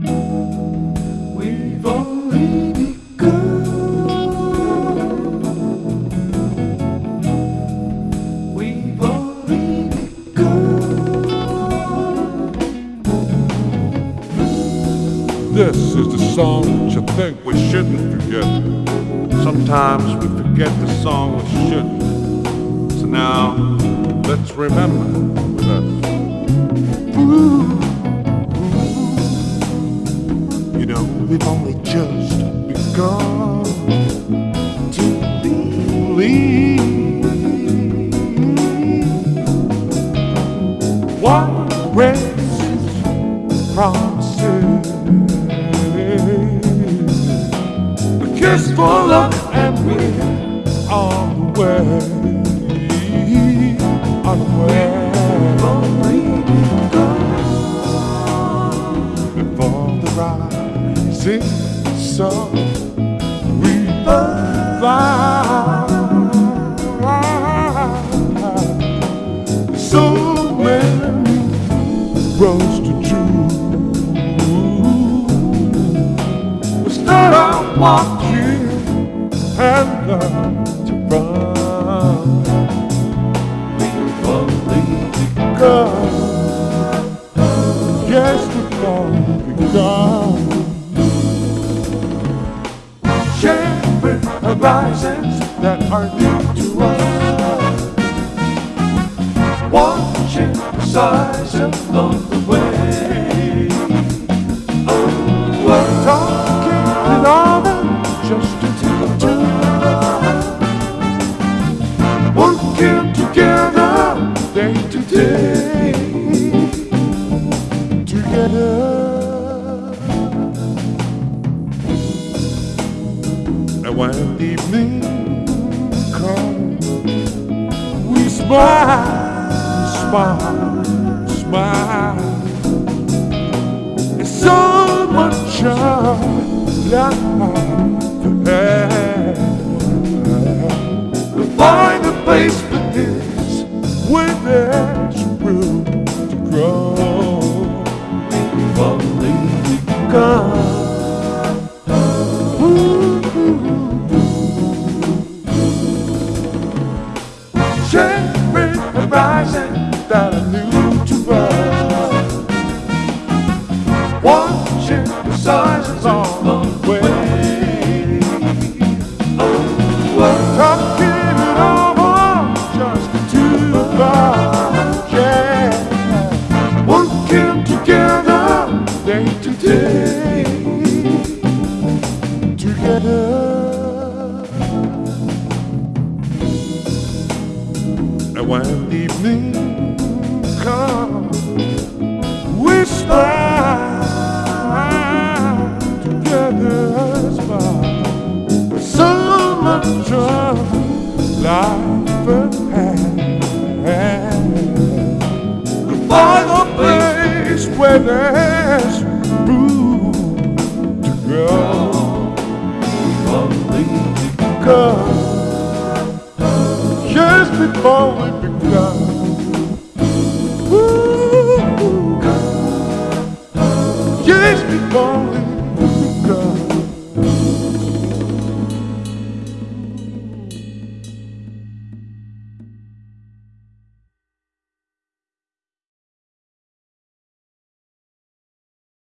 We've only begun. We've only begun. This is the song that you think we shouldn't forget. Sometimes we forget the song we shouldn't. So now, let's remember with us. You we've only just begun to believe what race promises. A kiss for luck, and we're on the way. On the way. Only begun. before rising sun. We find so many roads to choose. We start out walking and learn to run. We've only God. Yes, only horizons that are new to us. watching the along the way. Talking it over just to two. Working together day to day. And when evening comes, we smile, smile, smile. It's so much of life ahead. We'll find a place for this where there's room Sharing that day to day. Together. And when evening comes, we smile together. Smile. So much of life ahead. Find a place where Cause just before we begun. Woo, just before